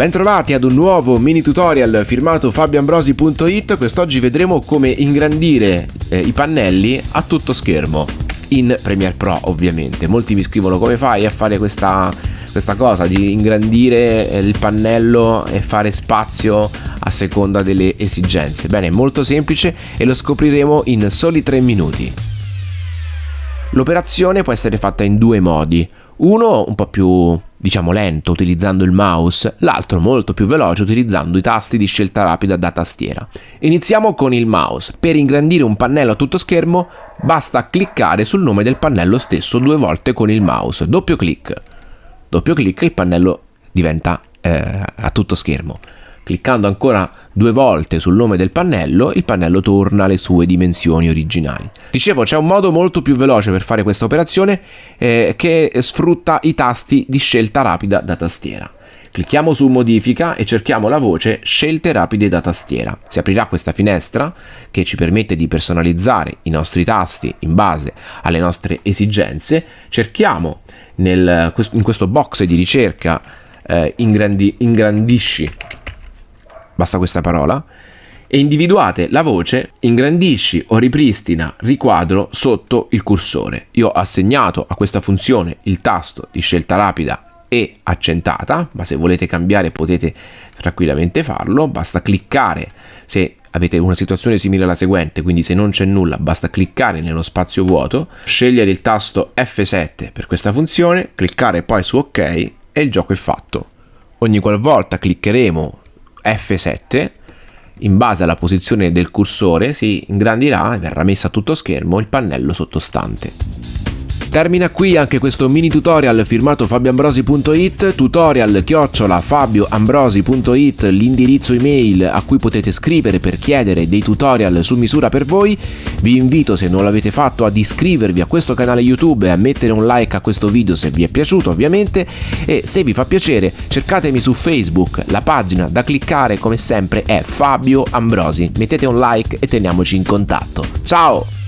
Bentrovati ad un nuovo mini tutorial firmato fabioambrosi.it Quest'oggi vedremo come ingrandire eh, i pannelli a tutto schermo. In Premiere Pro ovviamente. Molti mi scrivono come fai a fare questa, questa cosa di ingrandire eh, il pannello e fare spazio a seconda delle esigenze? Bene, è molto semplice e lo scopriremo in soli 3 minuti. L'operazione può essere fatta in due modi. Uno un po' più diciamo lento utilizzando il mouse, l'altro molto più veloce utilizzando i tasti di scelta rapida da tastiera. Iniziamo con il mouse. Per ingrandire un pannello a tutto schermo basta cliccare sul nome del pannello stesso due volte con il mouse, doppio clic. Doppio clic e il pannello diventa eh, a tutto schermo. Cliccando ancora due volte sul nome del pannello, il pannello torna alle sue dimensioni originali. Dicevo, c'è un modo molto più veloce per fare questa operazione eh, che sfrutta i tasti di scelta rapida da tastiera. Clicchiamo su modifica e cerchiamo la voce scelte rapide da tastiera. Si aprirà questa finestra che ci permette di personalizzare i nostri tasti in base alle nostre esigenze. Cerchiamo nel, in questo box di ricerca eh, ingrandi, ingrandisci basta questa parola, e individuate la voce ingrandisci o ripristina riquadro sotto il cursore. Io ho assegnato a questa funzione il tasto di scelta rapida e accentata, ma se volete cambiare potete tranquillamente farlo, basta cliccare se avete una situazione simile alla seguente, quindi se non c'è nulla basta cliccare nello spazio vuoto, scegliere il tasto F7 per questa funzione, cliccare poi su OK e il gioco è fatto. Ogni qualvolta cliccheremo F7 in base alla posizione del cursore si ingrandirà e verrà messo a tutto schermo il pannello sottostante. Termina qui anche questo mini tutorial firmato fabioambrosi.it, tutorial chiocciola fabioambrosi.it, l'indirizzo email a cui potete scrivere per chiedere dei tutorial su misura per voi. Vi invito se non l'avete fatto ad iscrivervi a questo canale YouTube e a mettere un like a questo video se vi è piaciuto ovviamente e se vi fa piacere cercatemi su Facebook, la pagina da cliccare come sempre è Fabio Ambrosi. Mettete un like e teniamoci in contatto. Ciao!